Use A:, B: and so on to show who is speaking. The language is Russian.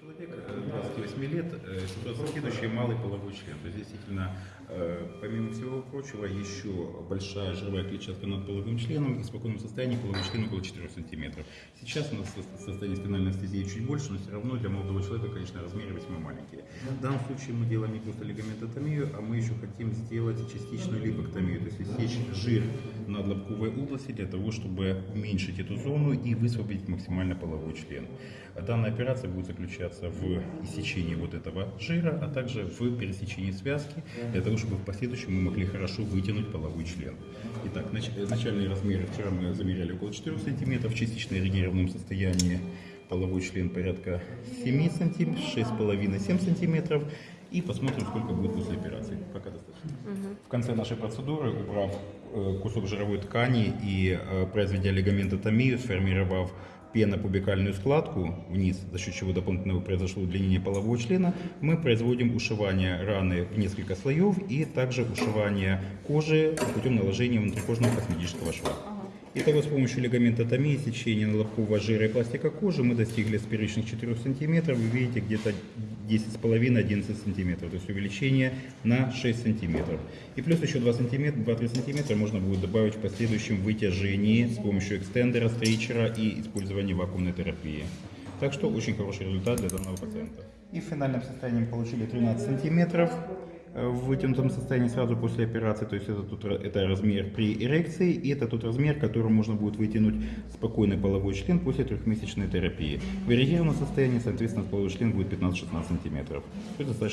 A: человек, э, 28 лет, э, ситуация следующая, малый половой член. То есть действительно, э, помимо всего прочего, еще большая жировая клетчатка над половым членом и в спокойном состоянии половой член около 4 сантиметров. Сейчас у нас со- состояние спинальной анестезии чуть больше, но все равно для молодого человека, конечно, размеры весьма маленькие. В данном случае мы делаем не просто лигаментотомию, а мы еще хотим сделать частичную липоктомию, то есть иссечь жир над лобковой области для того, чтобы уменьшить эту зону и высвободить максимально половой член. Данная операция будет заключаться в иссечении вот этого жира, а также в пересечении связки, для того, чтобы в последующем мы могли хорошо вытянуть половой член. Итак, нач- э, начальные размеры вчера мы замеряли около 4 см, частично эрегированном состоянии половой член порядка 7 см, 6,5-7 см. И посмотрим, сколько будет после операции. Конце нашей процедуры, убрав э, кусок жировой ткани и э, произведя лигаментотомию, сформировав пенопубикальную складку вниз, за счет чего дополнительно произошло удлинение полового члена, мы производим ушивание раны в несколько слоев и также ушивание кожи путем наложения внутрикожного косметического шва. Итого с помощью лигаментотомии, сечения лобкового жира и пластика кожи мы достигли с первичных 4 сантиметров, вы видите где-то 10,5-11 сантиметров, то есть увеличение на 6 сантиметров. И плюс еще 2 сантиметра, 2-3 сантиметра можно будет добавить в последующем вытяжении с помощью экстендера, стричера и использования вакуумной терапии. Так что очень хороший результат для данного пациента. И в финальном состоянии мы получили 13 сантиметров в вытянутом состоянии сразу после операции, то есть это, тут, это размер при эрекции, и это тот размер, которым можно будет вытянуть спокойный половой член после трехмесячной терапии. В эрегированном состоянии, соответственно, половой член будет 15-16 сантиметров. То есть достаточно